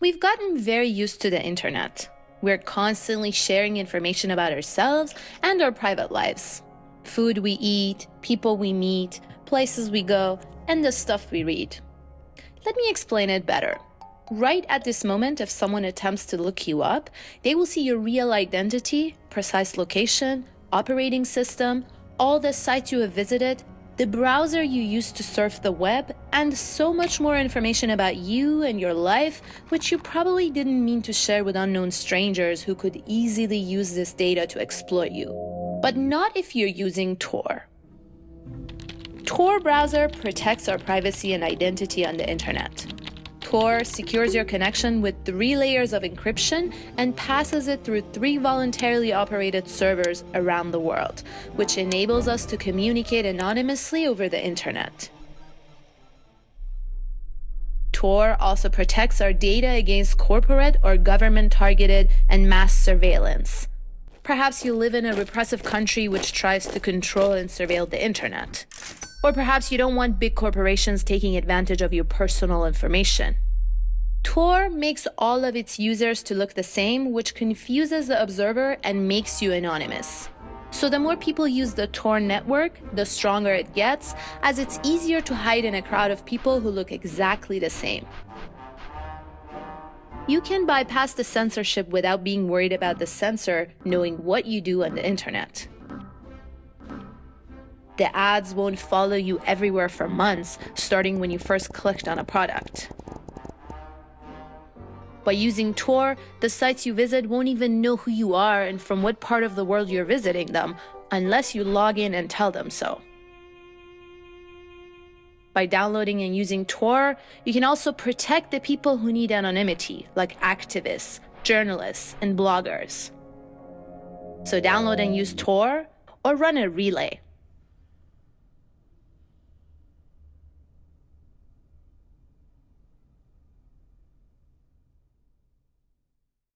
We've gotten very used to the internet. We're constantly sharing information about ourselves and our private lives. Food we eat, people we meet, places we go, and the stuff we read. Let me explain it better. Right at this moment, if someone attempts to look you up, they will see your real identity, precise location, operating system, all the sites you have visited, the browser you use to surf the web, and so much more information about you and your life, which you probably didn't mean to share with unknown strangers who could easily use this data to exploit you. But not if you're using Tor. Tor browser protects our privacy and identity on the internet. Tor secures your connection with three layers of encryption and passes it through three voluntarily operated servers around the world, which enables us to communicate anonymously over the internet. Tor also protects our data against corporate or government targeted and mass surveillance. Perhaps you live in a repressive country which tries to control and surveil the internet. Or perhaps you don't want big corporations taking advantage of your personal information. Tor makes all of its users to look the same, which confuses the observer and makes you anonymous. So the more people use the Tor network, the stronger it gets, as it's easier to hide in a crowd of people who look exactly the same. You can bypass the censorship without being worried about the censor knowing what you do on the internet. The ads won't follow you everywhere for months, starting when you first clicked on a product. By using Tor, the sites you visit won't even know who you are and from what part of the world you're visiting them, unless you log in and tell them so. By downloading and using Tor, you can also protect the people who need anonymity, like activists, journalists, and bloggers. So download and use Tor, or run a relay.